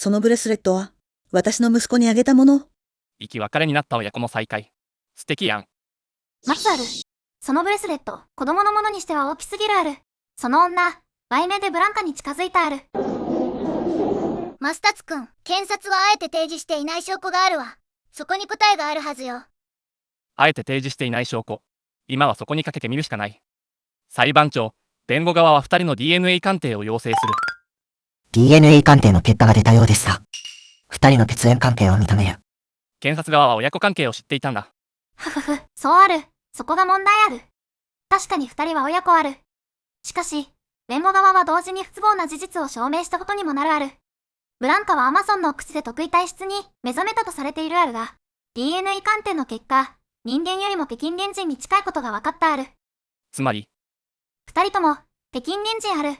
そのブレスレットは、私の息子にあげたもの。生き別れになった親子の再会。素敵やん。マツある。そのブレスレット、子供のものにしては大きすぎるある。その女、売名でブランカに近づいたある。マスタツくん、検察はあえて提示していない証拠があるわ。そこに答えがあるはずよ。あえて提示していない証拠。今はそこにかけてみるしかない。裁判長、弁護側は2人の DNA 鑑定を要請する。DNA 鑑定の結果が出たようですが、二人の血縁関係を認める。検察側は親子関係を知っていたんだ。ふふふ、そうある。そこが問題ある。確かに二人は親子ある。しかし、弁護側は同時に不都合な事実を証明したことにもなるある。ブランカはアマゾンの口で得意体質に目覚めたとされているあるが、DNA 鑑定の結果、人間よりも北京原人に近いことが分かったある。つまり、二人とも、北京原人ある。